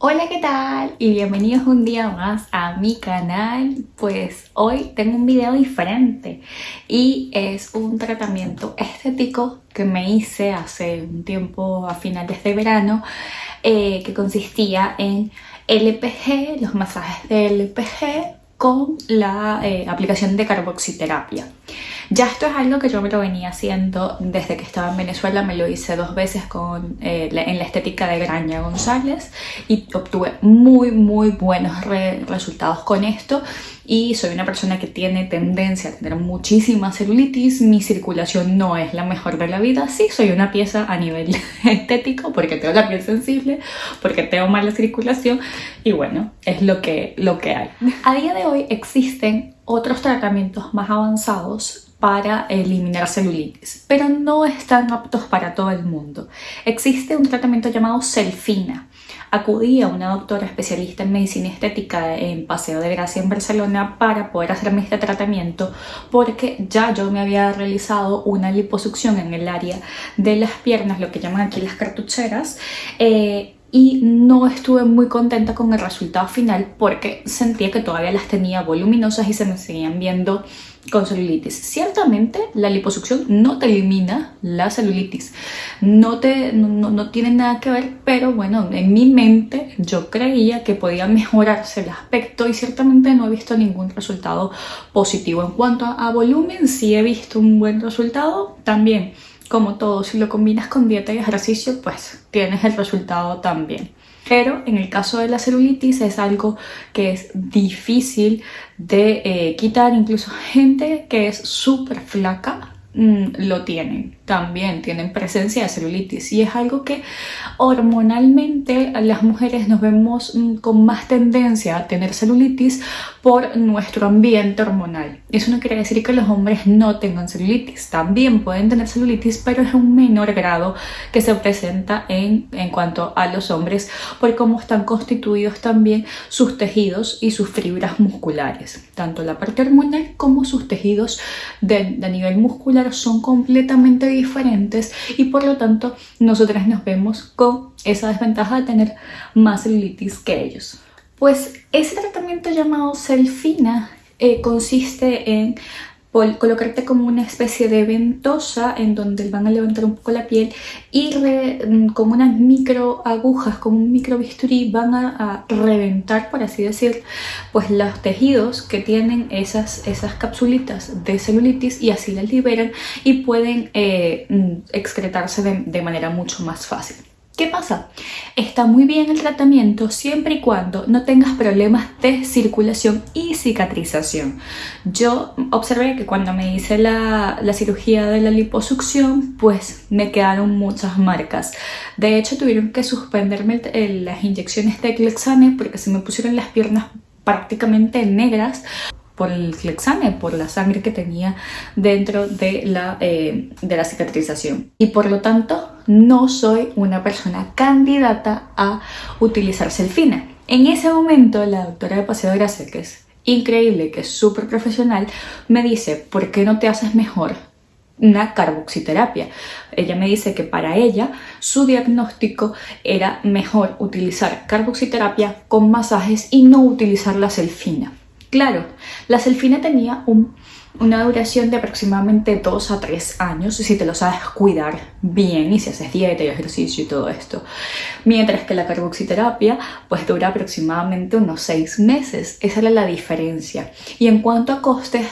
Hola, ¿qué tal? Y bienvenidos un día más a mi canal. Pues hoy tengo un video diferente y es un tratamiento estético que me hice hace un tiempo a finales de verano eh, que consistía en LPG, los masajes de LPG con la eh, aplicación de carboxiterapia. Ya esto es algo que yo me lo venía haciendo desde que estaba en Venezuela, me lo hice dos veces con, eh, en la estética de Graña González y obtuve muy muy buenos resultados con esto y soy una persona que tiene tendencia a tener muchísima celulitis, mi circulación no es la mejor de la vida, sí soy una pieza a nivel estético porque tengo la piel sensible, porque tengo mala circulación y bueno, es lo que, lo que hay. A día de hoy existen otros tratamientos más avanzados para eliminar celulitis, pero no están aptos para todo el mundo. Existe un tratamiento llamado Selfina. Acudí a una doctora especialista en medicina estética en Paseo de Gracia en Barcelona para poder hacerme este tratamiento porque ya yo me había realizado una liposucción en el área de las piernas, lo que llaman aquí las cartucheras, eh, y no estuve muy contenta con el resultado final porque sentía que todavía las tenía voluminosas y se me seguían viendo con celulitis. Ciertamente la liposucción no te elimina la celulitis, no, te, no, tiene nada que ver, pero bueno, en mi mente yo creía que podía mejorarse el aspecto y ciertamente no he visto ningún resultado positivo. En cuanto a volumen, sí he visto un buen resultado también como todo, si lo combinas con dieta y ejercicio, pues tienes el resultado también. Pero en el caso de la celulitis es algo que es difícil de eh, quitar, incluso gente que es súper flaca Mm, lo tienen, también tienen presencia de celulitis. Y es algo que hormonalmente las mujeres nos vemos mm, con más tendencia a tener celulitis por nuestro ambiente hormonal. Eso no quiere decir que los hombres no tengan celulitis, también pueden tener celulitis pero es un menor grado que se presenta en, en cuanto a los hombres por cómo están constituidos también sus tejidos y sus fibras musculares, tanto la parte hormonal como sus tejidos de, de nivel muscular son completamente diferentes y por lo tanto nosotras nos vemos con esa desventaja de tener más celulitis que ellos. Pues ese tratamiento llamado Selfina eh, consiste en colocarte como una especie de ventosa en donde van a levantar un poco la piel y mm, con unas micro agujas, con un micro bisturí van a, reventar, por así decir, pues los tejidos que tienen esas, esas capsulitas de celulitis y así las liberan y pueden eh, mm, excretarse de manera mucho más fácil. ¿Qué pasa? Está muy bien el tratamiento siempre y cuando no tengas problemas de circulación y cicatrización. Yo observé que cuando me hice la, cirugía de la liposucción, pues me quedaron muchas marcas. De hecho, tuvieron que suspenderme las inyecciones de Clexane porque se me pusieron las piernas prácticamente negras por el Clexane, por la sangre que tenía dentro de la, eh, de la cicatrización. Y por lo tanto, no soy una persona candidata a utilizar Selfina. En ese momento, la doctora de Paseo Gracia, que es increíble, que es súper profesional, me dice, ¿por qué no te haces mejor una carboxiterapia. Ella me dice que para ella su diagnóstico era mejor utilizar carboxiterapia con masajes y no utilizar la selfina. Claro, la selfina tenía una duración de aproximadamente 2 a 3 años si te lo sabes cuidar bien y si haces dieta y ejercicio y todo esto. Mientras que la carboxiterapia pues dura aproximadamente unos 6 meses. Esa era la diferencia. Y en cuanto a costes,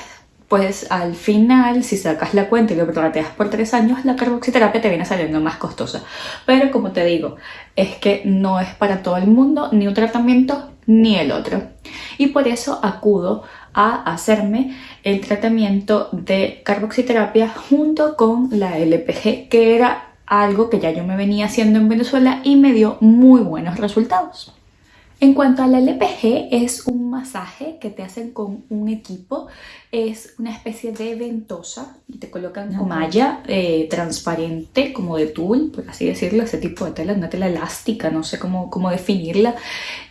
pues al final, si sacas la cuenta y lo prorrateas por 3 años, la carboxiterapia te viene saliendo más costosa. Pero como te digo, es que no es para todo el mundo ni un tratamiento ni el otro. Y por eso acudo a hacerme el tratamiento de carboxiterapia junto con la LPG, que era algo que ya yo me venía haciendo en Venezuela y me dio muy buenos resultados. En cuanto al LPG, es un masaje que te hacen con un equipo, es una especie de ventosa y te colocan una malla eh, transparente como de tul, por así decirlo, ese tipo de tela, una tela elástica, no sé cómo, cómo definirla.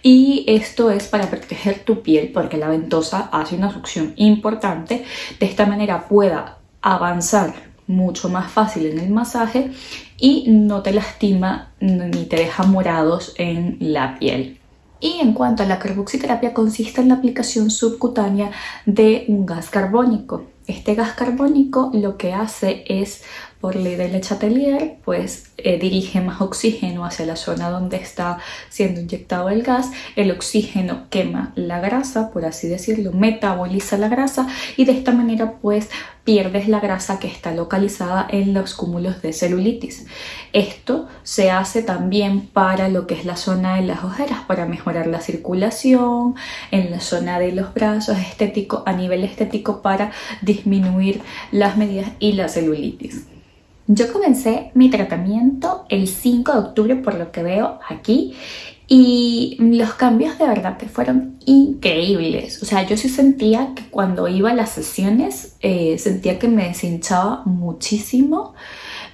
Y esto es para proteger tu piel porque la ventosa hace una succión importante, de esta manera pueda avanzar mucho más fácil en el masaje y no te lastima ni te deja morados en la piel. Y en cuanto a la carboxiterapia, consiste en la aplicación subcutánea de un gas carbónico. Este gas carbónico lo que hace es, por ley de Le Chatelier, pues eh, dirige más oxígeno hacia la zona donde está siendo inyectado el gas. El oxígeno quema la grasa, por así decirlo, metaboliza la grasa y de esta manera pues pierdes la grasa que está localizada en los cúmulos de celulitis. Esto se hace también para lo que es la zona de las ojeras, para mejorar la circulación, en la zona de los brazos, estético, a nivel estético para disminuir las medidas y la celulitis. Yo comencé mi tratamiento el 5 de octubre por lo que veo aquí y los cambios de verdad que fueron increíbles. O sea, yo sí sentía que cuando iba a las sesiones eh, sentía que me deshinchaba muchísimo.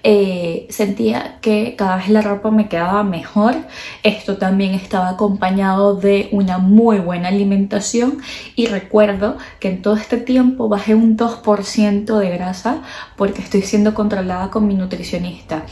Eh, sentía que cada vez la ropa me quedaba mejor. Esto también estaba acompañado de una muy buena alimentación y recuerdo que en todo este tiempo bajé un 2% de grasa porque estoy siendo controlada con mi nutricionista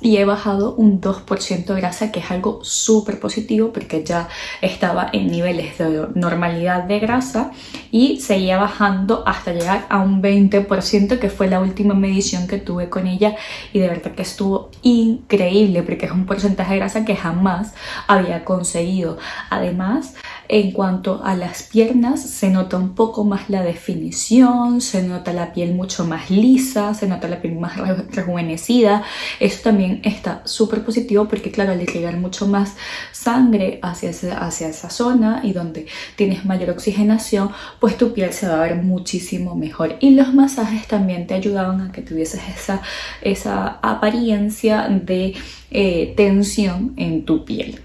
y he bajado un 2% de grasa que es algo súper positivo porque ya estaba en niveles de normalidad de grasa y seguía bajando hasta llegar a un 20% que fue la última medición que tuve con ella y de verdad que estuvo increíble porque es un porcentaje de grasa que jamás había conseguido. Además, en cuanto a las piernas, se nota un poco más la definición, se nota la piel mucho más lisa, se nota la piel más rejuvenecida. Eso también está súper positivo porque, claro, al irrigar mucho más sangre hacia, hacia esa zona y donde tienes mayor oxigenación, pues tu piel se va a ver muchísimo mejor. Y los masajes también te ayudaban a que tuvieses esa, esa apariencia de eh, tensión en tu piel.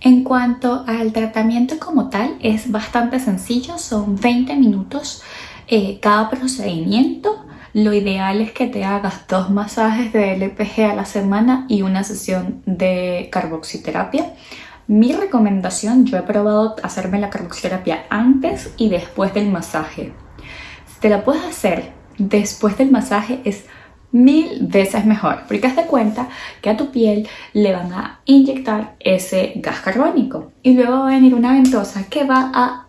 En cuanto al tratamiento como tal, es bastante sencillo, son 20 minutos eh, cada procedimiento. Lo ideal es que te hagas dos masajes de LPG a la semana y una sesión de carboxiterapia. Mi recomendación, yo he probado hacerme la carboxiterapia antes y después del masaje. Si te la puedes hacer después del masaje es mil veces mejor porque haz de cuenta que a tu piel le van a inyectar ese gas carbónico y luego va a venir una ventosa que va a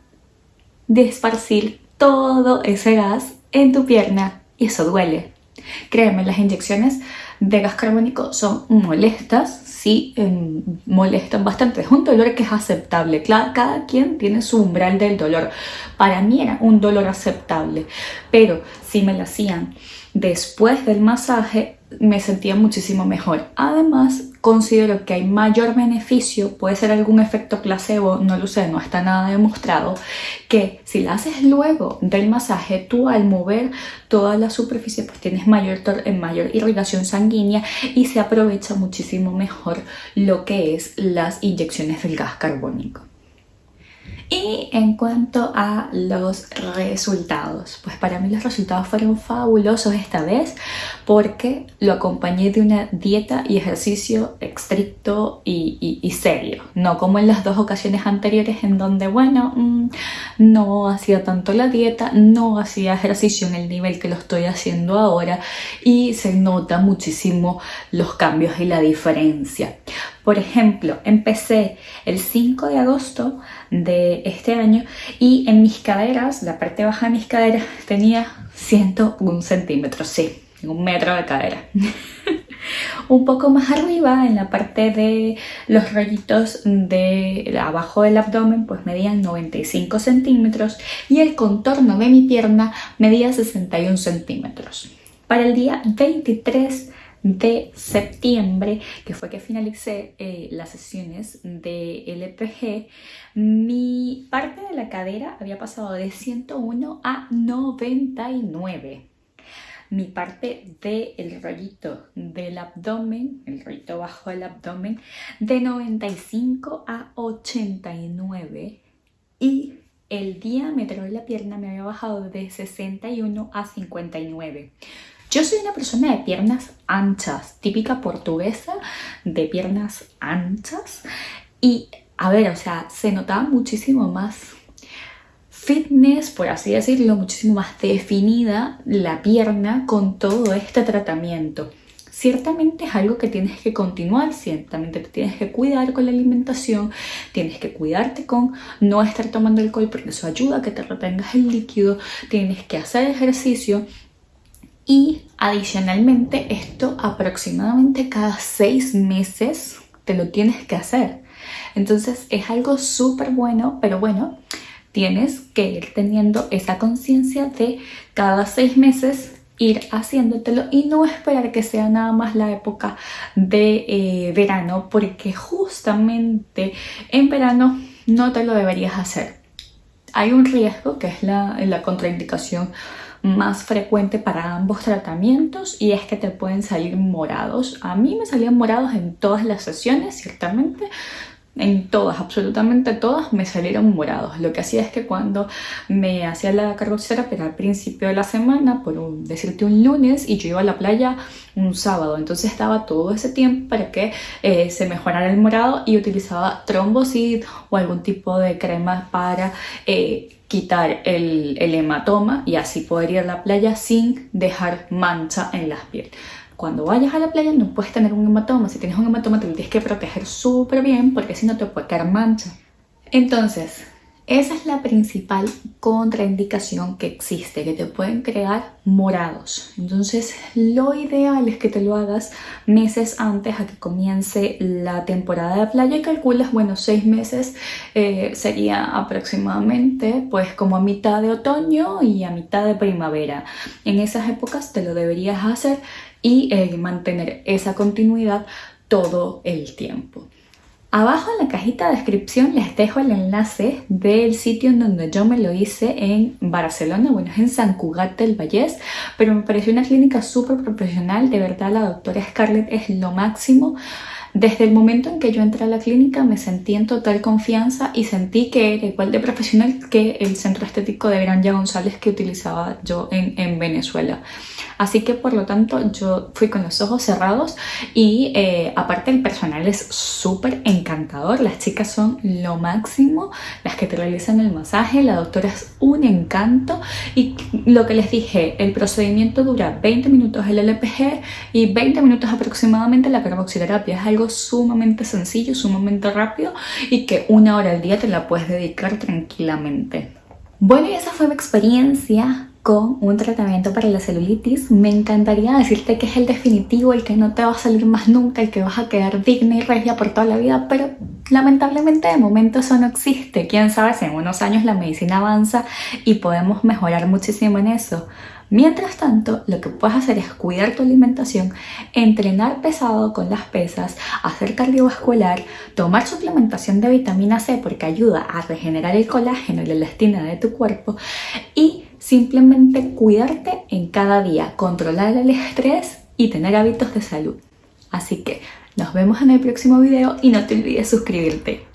desparcir todo ese gas en tu pierna y eso duele. Créeme, las inyecciones de gas carbónico son molestas, sí, molestan bastante. Es un dolor que es aceptable. Cada, cada quien tiene su umbral del dolor. Para mí era un dolor aceptable, pero si me lo hacían después del masaje me sentía muchísimo mejor. Además, considero que hay mayor beneficio, puede ser algún efecto placebo, no lo sé, no está nada demostrado, que si la haces luego del masaje, tú al mover toda la superficie, pues tienes mayor, mayor irrigación sanguínea y se aprovecha muchísimo mejor lo que es las inyecciones del gas carbónico. Y en cuanto a los resultados, pues para mí los resultados fueron fabulosos esta vez porque lo acompañé de una dieta y ejercicio estricto y, serio, no como en las dos ocasiones anteriores en donde, bueno, mm, no hacía tanto la dieta, no hacía ejercicio en el nivel que lo estoy haciendo ahora y se nota muchísimo los cambios y la diferencia. Por ejemplo, empecé el 5 de agosto de este año y en mis caderas, la parte baja de mis caderas tenía 101 centímetros, sí, un metro de cadera. un poco más arriba, en la parte de los rollitos de abajo del abdomen, pues medían 95 centímetros y el contorno de mi pierna medía 61 centímetros. Para el día 23 de septiembre, que fue que finalicé eh, las sesiones de LPG, mi parte de la cadera había pasado de 101 a 99. Mi parte del rollito del abdomen, el rollito bajo del abdomen, de 95 a 89. Y el diámetro de la pierna me había bajado de 61 a 59. Yo soy una persona de piernas anchas, típica portuguesa de piernas anchas y a ver, o sea, se notaba muchísimo más fitness, por así decirlo, muchísimo más definida la pierna con todo este tratamiento. ciertamente es algo que tienes que continuar, ciertamente te tienes que cuidar con la alimentación, tienes que cuidarte con no estar tomando alcohol porque eso ayuda a que te retengas el líquido, tienes que hacer ejercicio y adicionalmente esto aproximadamente cada seis meses te lo tienes que hacer. Entonces es algo súper bueno, pero bueno, tienes que ir teniendo esa conciencia de cada seis meses ir haciéndotelo y no esperar que sea nada más la época de eh, verano porque justamente en verano no te lo deberías hacer. Hay un riesgo que es la, la contraindicación más frecuente para ambos tratamientos y es que te pueden salir morados. A mí me salían morados en todas las sesiones, ciertamente, en todas, absolutamente todas, me salieron morados. Lo que hacía es que cuando me hacía la carboxiterapia al principio de la semana, por decirte un lunes, y yo iba a la playa un sábado, entonces estaba todo ese tiempo para que eh, se mejorara el morado y utilizaba trombosid o algún tipo de crema para eh, quitar el, el hematoma y así poder ir a la playa sin dejar mancha en la piel. Cuando vayas a la playa no puedes tener un hematoma. Si tienes un hematoma te tienes que proteger súper bien porque si no te puede quedar mancha. Entonces, esa es la principal contraindicación que existe, que te pueden crear morados. Entonces, lo ideal es que te lo hagas meses antes a que comience la temporada de playa y calculas, bueno, seis meses eh, sería aproximadamente pues como a mitad de otoño y a mitad de primavera. En esas épocas te lo deberías hacer y eh, mantener esa continuidad todo el tiempo. Abajo en la cajita de descripción les dejo el enlace del sitio en donde yo me lo hice en Barcelona, bueno, es en San Cugat del Vallés, pero me pareció una clínica súper profesional, de verdad la doctora Scarlett es lo máximo. Desde el momento en que yo entré a la clínica me sentí en total confianza y sentí que era igual de profesional que el centro estético de Granja González que utilizaba yo en, en Venezuela. Así que por lo tanto yo fui con los ojos cerrados y eh, aparte el personal es súper encantador, las chicas son lo máximo, las que te realizan el masaje, la doctora es un encanto. Y lo que les dije, el procedimiento dura 20 minutos el LPG y 20 minutos aproximadamente la carboxiterapia, es sumamente sencillo, sumamente rápido y que una hora al día te la puedes dedicar tranquilamente. Bueno, y esa fue mi experiencia con un tratamiento para la celulitis. Me encantaría decirte que es el definitivo, el que no te va a salir más nunca, el que vas a quedar digna y regia por toda la vida, pero lamentablemente de momento eso no existe. Quién sabe si en unos años la medicina avanza y podemos mejorar muchísimo en eso. Mientras tanto, lo que puedes hacer es cuidar tu alimentación, entrenar pesado con las pesas, hacer cardiovascular, tomar suplementación de vitamina C porque ayuda a regenerar el colágeno y la elastina de tu cuerpo y simplemente cuidarte en cada día, controlar el estrés y tener hábitos de salud. Así que nos vemos en el próximo video y no te olvides suscribirte.